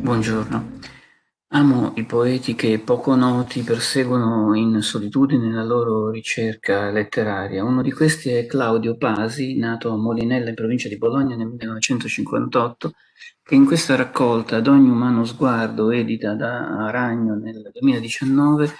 Buongiorno. Amo i poeti che poco noti perseguono in solitudine la loro ricerca letteraria. Uno di questi è Claudio Pasi, nato a Molinella in provincia di Bologna nel 1958, che in questa raccolta Ad ogni umano sguardo, edita da Aragno nel 2019,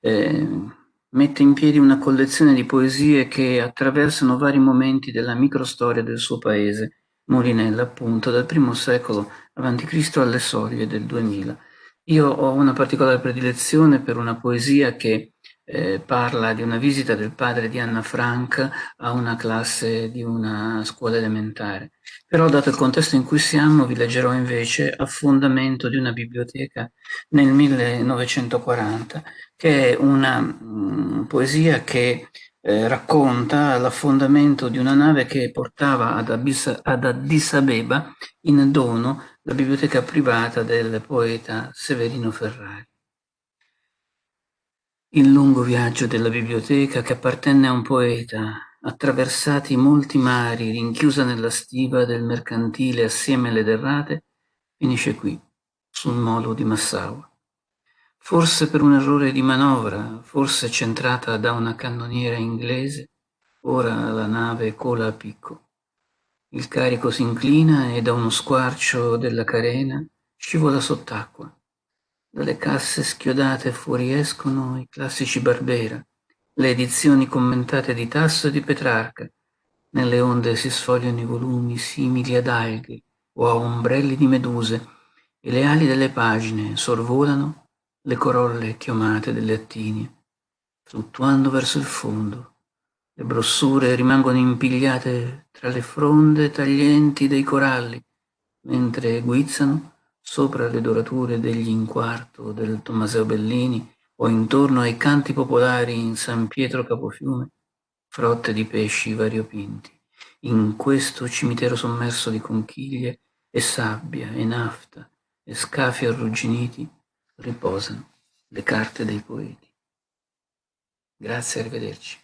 eh, mette in piedi una collezione di poesie che attraversano vari momenti della microstoria del suo paese, Molinella appunto, dal primo secolo a.C. alle soglie del 2000. Io ho una particolare predilezione per una poesia che eh, parla di una visita del padre di Anna Frank a una classe di una scuola elementare. Però, dato il contesto in cui siamo, vi leggerò invece Affondamento di una biblioteca nel 1940, che è una mh, mm, poesia che eh, racconta l'affondamento di una nave che portava ad, Abis ad Addis Abeba in dono la biblioteca privata del poeta Severino Ferrari. Il lungo viaggio della biblioteca che appartenne a un poeta, attraversati molti mari, rinchiusa nella stiva del mercantile assieme alle derrate, finisce qui, sul molo di Massaua. Forse per un errore di manovra, forse centrata da una cannoniera inglese, ora la nave cola a picco. Il carico si inclina e da uno squarcio della carena scivola sott'acqua. Dalle casse schiodate fuoriescono i classici Barbera, le edizioni commentate di Tasso e di Petrarca. Nelle onde si sfogliano i volumi simili ad alghe o a ombrelli di meduse e le ali delle pagine sorvolano le corolle chiomate delle attinie, fluttuando verso il fondo. Le brossure rimangono impigliate tra le fronde taglienti dei coralli, mentre guizzano sopra le dorature degli inquarto del Tommaseo Bellini o intorno ai canti popolari in San Pietro Capofiume, frotte di pesci variopinti. In questo cimitero sommerso di conchiglie e sabbia e nafta e scafi arrugginiti, riposano le carte dei poeti. Grazie, arrivederci.